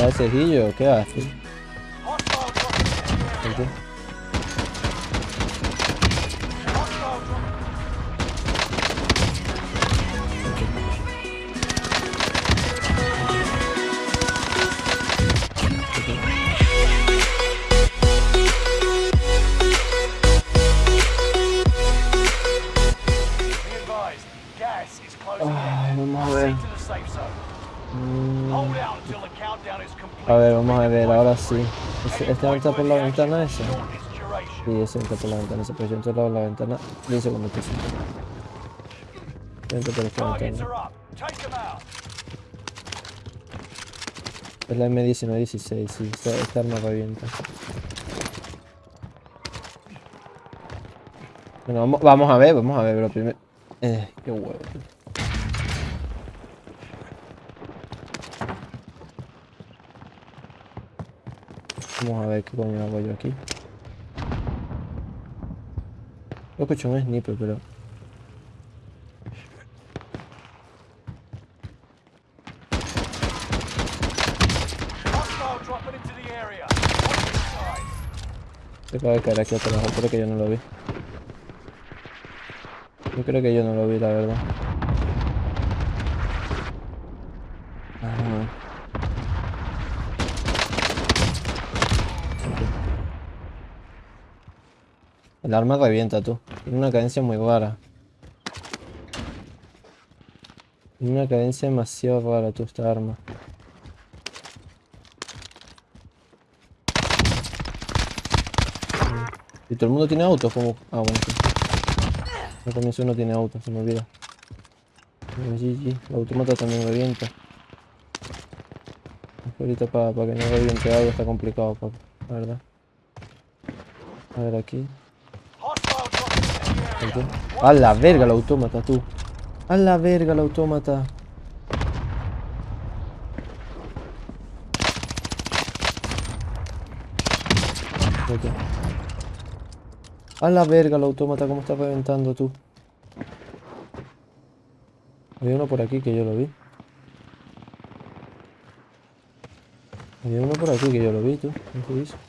¿Qué haces, Guillo? ¿Qué haces? Sí. ¿Este, este entra por la ventana esa? Sí, ese entra por la ventana esa, pero yo entro por la ventana 10 segundos que sí. Yo entro por esta ventana. Es la M1916, sí, esta, esta arma revienta. Bueno, vamos, vamos a ver, vamos a ver, pero primero... Eh, qué huevo. Vamos a ver qué coño hago yo aquí. Yo escucho un sniper, pero... Se acaba de caer aquí atrás, creo que yo no lo vi. Yo creo que yo no lo vi, la verdad. Ajá. El arma revienta, tú. Tiene una cadencia muy rara. Tiene una cadencia demasiado rara, tú, esta arma. Y todo el mundo tiene autos, como... Ah, bueno, sí. Al comienzo uno tiene autos, se me olvida. GG, la automata también revienta. Ahorita para que no reviente algo está complicado, papá, la verdad. A ver aquí. A la verga el autómata, tú. A la verga el autómata. A la verga el autómata, cómo está reventando tú. Había uno por aquí que yo lo vi. Había uno por aquí que yo lo vi, tú. ¿Qué se hizo? ¿Qué haces, Guillo?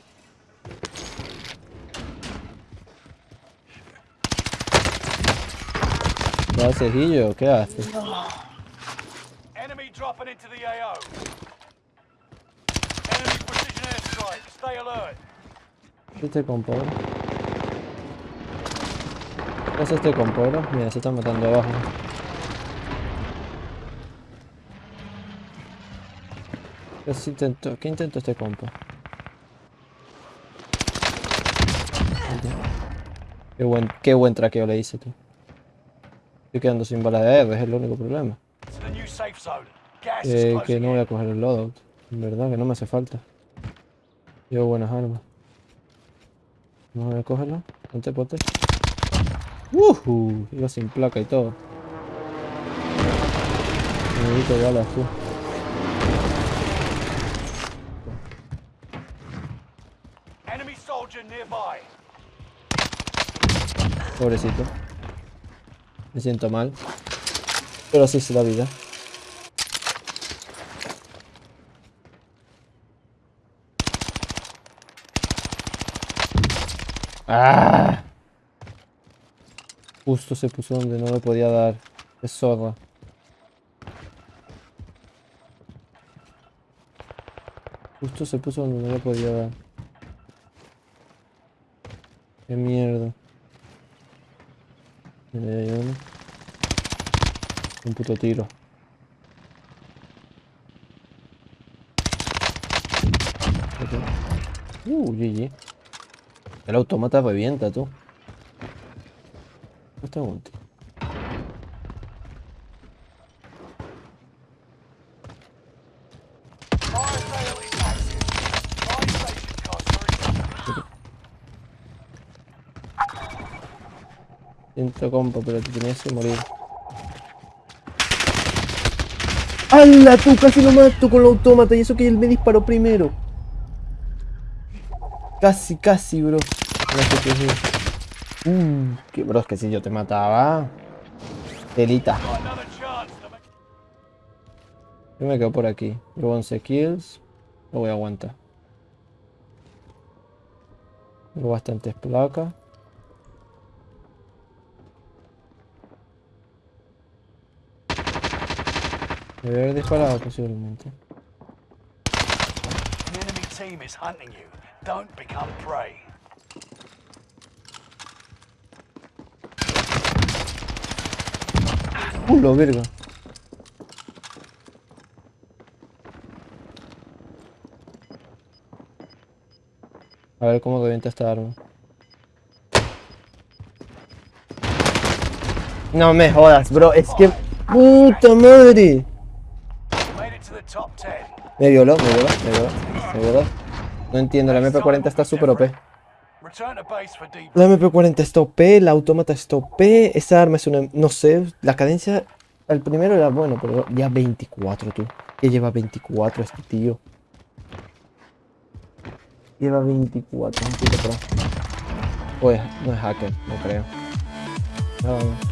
¿Qué haces? Enemy dropping into the AO. Enemy precision airstrike. Stay alert. ¿Qué este compo? bro? ¿Qué hace este compo, bro? Mira, se está matando abajo. ¿Qué se intentó? ¿Qué intentó este compo? Qué buen, qué buen traqueo le hice tú. Estoy quedando sin balas de R, es el único problema. Eh, que no voy a coger el loadout. En verdad, que no me hace falta. Llevo buenas armas. Vamos a cógelo. Ponte, ponte. ¡Wuhu! Iba sin placa y todo. Necesito balas, tú. Pobrecito. Me siento mal. Pero así es la vida. ¡Ah! Justo se puso donde no le podía dar. Es zorra. Justo se puso donde no le podía dar. Qué mierda. Uno. Un puto tiro. Uh, GG. El automata revienta, tú. Este es un Siento compa, pero te tenías que morir. ¡Hala! Tú casi lo mato con el autómata y eso que él me disparó primero. Casi, casi, bro. No sé qué es. Uh, que bro, es que si yo te mataba. Telita. Yo me quedo por aquí. Llevo 11 kills. Lo voy a aguantar. Tengo bastantes placas. Debe haber disparado posiblemente. The enemy team is hunting you. Don't become prey. ¡Culo, verga! A ver cómo revienta esta arma. No me jodas, bro. Es que... ¡Puta madre! Me violó, me violó, me violó, me violó. No entiendo, la MP40 está súper OP. La MP40 está OP, la autómata está OP, esa arma es una... No sé, la cadencia... El primero era bueno, pero ya 24, tú. Que lleva 24 este tío. Lleva 24, un pro. Pues, no es hacker, no creo. Más.